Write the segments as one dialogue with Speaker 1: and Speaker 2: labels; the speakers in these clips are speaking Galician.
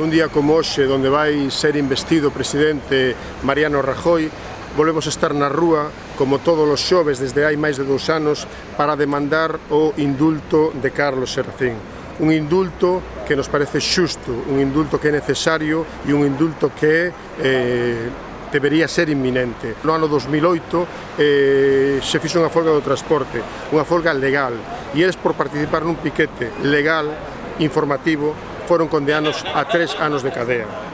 Speaker 1: Nun día como hoxe, onde vai ser investido o presidente Mariano Rajoy, volvemos a estar na rúa, como todos os xoves desde hai máis de dous anos, para demandar o indulto de Carlos Serafín. Un indulto que nos parece xusto, un indulto que é necesario e un indulto que é eh, debería ser inminente. No ano 2008 eh, se fixo unha folga do transporte, unha folga legal, e eles por participar nun piquete legal, informativo, fueron condenados a tres años de cadena.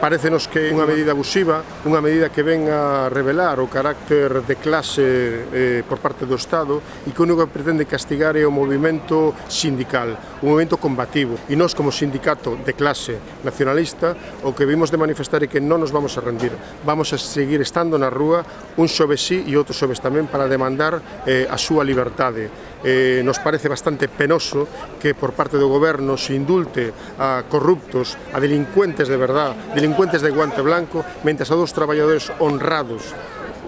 Speaker 1: Parecenos que é unha medida abusiva, unha medida que ven a revelar o carácter de clase eh, por parte do Estado e que o único que pretende castigar é o movimento sindical, un movimento combativo. E nós como sindicato de clase nacionalista o que vimos de manifestar é que non nos vamos a rendir. Vamos a seguir estando na rúa un xoves sí e outro xoves tamén para demandar eh, a súa liberdade. Eh, nos parece bastante penoso que por parte do goberno se indulte a corruptos, a delincuentes de verdad, delincuentes delincuentes de guante blanco, mentras a dos traballadores honrados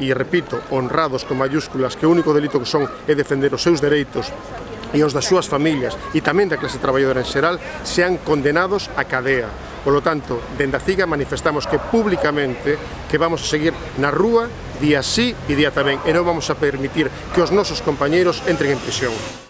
Speaker 1: e repito, honrados con mayúsculas, que o único delito que son é defender os seus dereitos e os das súas familias e tamén da clase traballadora en xeral sean condenados a cadea. Por lo tanto, dende a CIGA manifestamos que públicamente que vamos a seguir na rúa día sí e día tamén e non vamos a permitir que os nosos compañeiros entren en prisión.